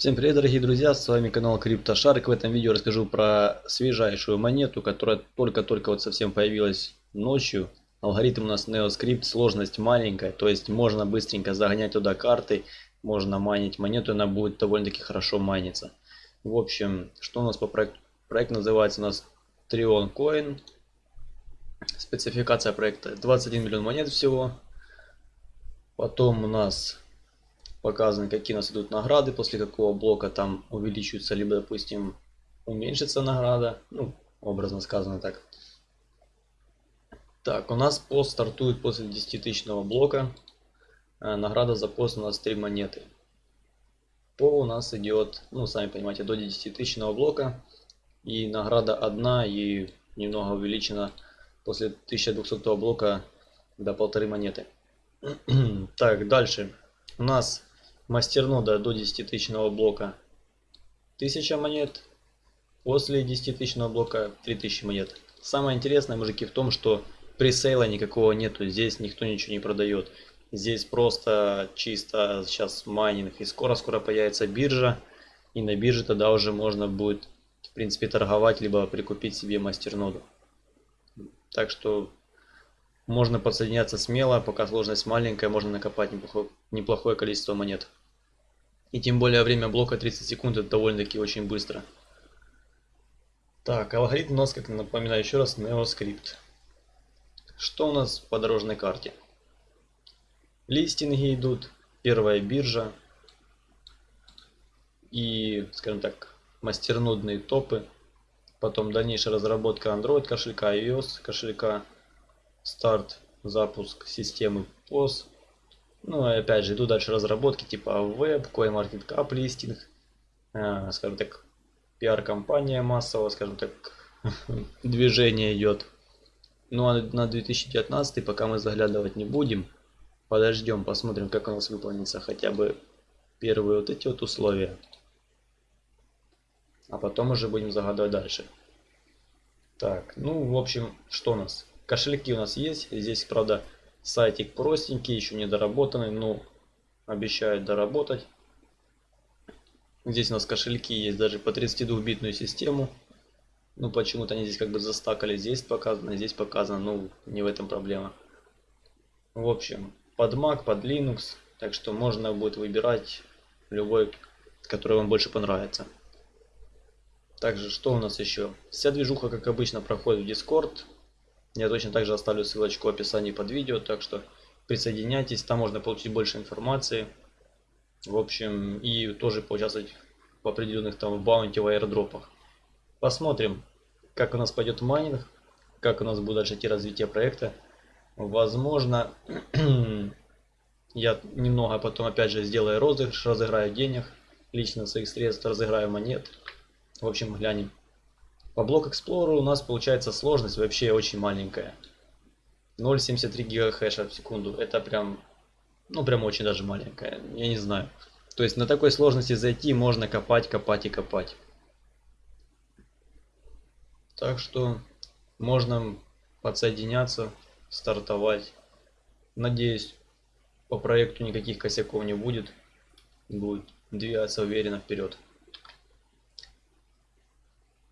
Всем привет, дорогие друзья, с вами канал CryptoShark. В этом видео расскажу про свежайшую монету, которая только-только вот совсем появилась ночью. Алгоритм у нас NeoScript, сложность маленькая, то есть можно быстренько загонять туда карты, можно майнить монету, она будет довольно-таки хорошо майниться. В общем, что у нас по проекту? Проект называется у нас Trion Coin. Спецификация проекта 21 миллион монет всего. Потом у нас показаны, какие у нас идут награды, после какого блока там увеличивается, либо, допустим, уменьшится награда. Ну, образно сказано так. Так, у нас пост стартует после 10 тысячного блока. Э, награда за пост у нас 3 монеты. По у нас идет, ну, сами понимаете, до 10 тысячного блока. И награда одна и немного увеличена после 1200 блока до полторы монеты. так, дальше. У нас мастернода до 10 тысячного блока 1000 монет. После 10 тысячного блока 3000 монет. Самое интересное, мужики, в том, что пресейла никакого нету. Здесь никто ничего не продает. Здесь просто чисто сейчас майнинг. И скоро-скоро появится биржа. И на бирже тогда уже можно будет, в принципе, торговать, либо прикупить себе мастерноду. Так что можно подсоединяться смело, пока сложность маленькая, можно накопать неплохое, неплохое количество монет. И тем более время блока 30 секунд это довольно-таки очень быстро. Так, алгоритм у нас, как напоминаю еще раз, NeoScript. Что у нас по дорожной карте? Листинги идут, первая биржа и, скажем так, мастернодные топы. Потом дальнейшая разработка Android кошелька, iOS кошелька, старт, запуск системы POS ну, опять же, идут дальше разработки типа веб, CoinMarketCap листинг, э, скажем так, пиар-компания массового, скажем так, движение идет. Ну а на 2019 пока мы заглядывать не будем. Подождем, посмотрим, как у нас выполнится хотя бы первые вот эти вот условия. А потом уже будем загадывать дальше. Так, ну, в общем, что у нас? Кошельки у нас есть. Здесь, правда, Сайтик простенький, еще не доработанный, но обещают доработать. Здесь у нас кошельки есть даже по 32-битную систему. Ну почему-то они здесь как бы застакали. Здесь показано, здесь показано. Ну не в этом проблема. В общем, под Mac, под Linux. Так что можно будет выбирать любой, который вам больше понравится. Также что у нас еще? Вся движуха как обычно проходит в Discord. Я точно также оставлю ссылочку в описании под видео, так что присоединяйтесь, там можно получить больше информации. В общем, и тоже поучаствовать в определенных там bounty в airdrop ах. Посмотрим, как у нас пойдет майнинг, как у нас будет дальше идти развитие проекта. Возможно, я немного потом опять же сделаю розыгрыш, разыграю денег, лично своих средств, разыграю монет. В общем, глянем. По блок Explorer у нас получается сложность вообще очень маленькая. 0.73 гигахэша в секунду. Это прям, ну прям очень даже маленькая. Я не знаю. То есть на такой сложности зайти можно копать, копать и копать. Так что можно подсоединяться, стартовать. Надеюсь, по проекту никаких косяков не будет. Будет двигаться уверенно вперед.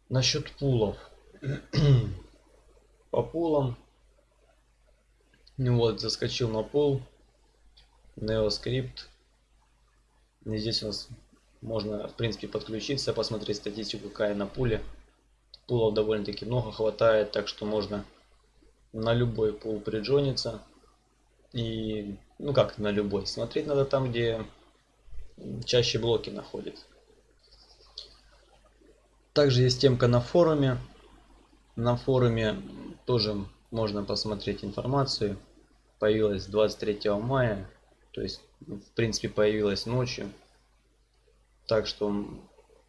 Насчет пулов. По пулам. Ну вот, заскочил на пул. NeoScript. И здесь у нас можно, в принципе, подключиться, посмотреть статистику, какая на пуле. Пулов довольно-таки много хватает, так что можно на любой пул приджониться. И, ну как на любой, смотреть надо там, где чаще блоки находятся. Также есть темка на форуме. На форуме тоже можно посмотреть информацию. Появилась 23 мая. То есть, в принципе, появилась ночью. Так что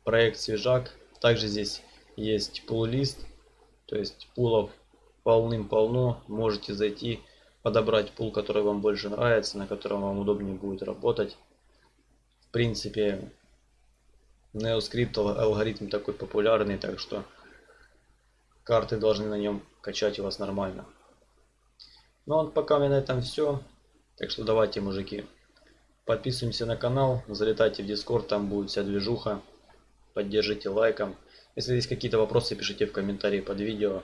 проект свежак. Также здесь есть пул-лист. То есть пулов полным-полно. Можете зайти, подобрать пул, который вам больше нравится, на котором вам удобнее будет работать. В принципе, NeoScript алгоритм такой популярный, так что карты должны на нем качать у вас нормально. Ну а пока у меня на этом все. Так что давайте, мужики, Подписываемся на канал, залетайте в Discord, там будет вся движуха. Поддержите лайком. Если есть какие-то вопросы, пишите в комментарии под видео.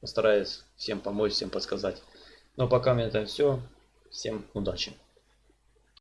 Постараюсь всем помочь, всем подсказать. Но пока у меня это все. Всем удачи.